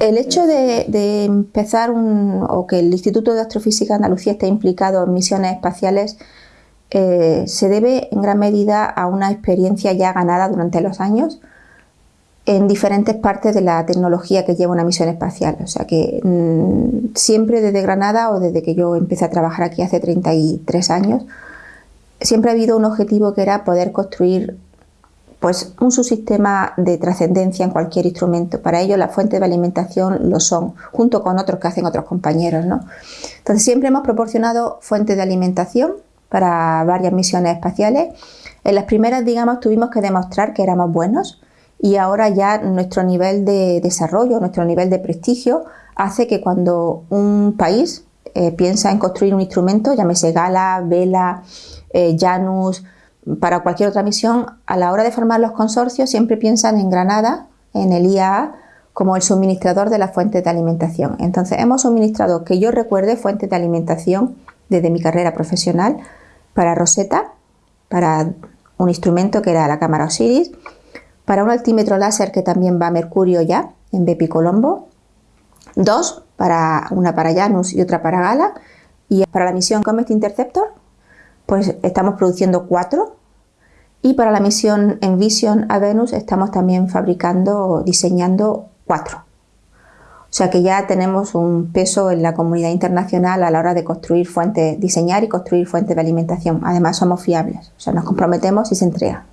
El hecho de, empezar o que el Instituto de Astrofísica de Andalucía esté implicado en misiones espaciales eh, se debe en gran medida a una experiencia ya ganada durante los años en diferentes partes de la tecnología que lleva una misión espacial. O sea que mm, siempre desde Granada o desde que yo empecé a trabajar aquí hace 33 años, siempre ha habido un objetivo que era poder construir pues, un subsistema de trascendencia en cualquier instrumento. Para ello las fuentes de alimentación lo son, junto con otros que hacen otros compañeros. ¿no? Entonces siempre hemos proporcionado fuentes de alimentación para varias misiones espaciales. En las primeras, digamos, tuvimos que demostrar que éramos buenos, y ahora ya nuestro nivel de desarrollo, nuestro nivel de prestigio hace que cuando un país eh, piensa en construir un instrumento, llámese Gala, Vela, eh, Janus, para cualquier otra misión, a la hora de formar los consorcios siempre piensan en Granada, en el IAA, como el suministrador de las fuentes de alimentación. Entonces hemos suministrado, que yo recuerde, fuentes de alimentación desde mi carrera profesional para Rosetta, para un instrumento que era la cámara Osiris, para un altímetro láser que también va a Mercurio ya, en Bepi Colombo, dos, para una para Janus y otra para Gala, y para la misión Comet Interceptor, pues estamos produciendo cuatro, y para la misión Envision a Venus estamos también fabricando, diseñando cuatro. O sea que ya tenemos un peso en la comunidad internacional a la hora de construir fuentes, diseñar y construir fuentes de alimentación. Además somos fiables, o sea, nos comprometemos y se entrega.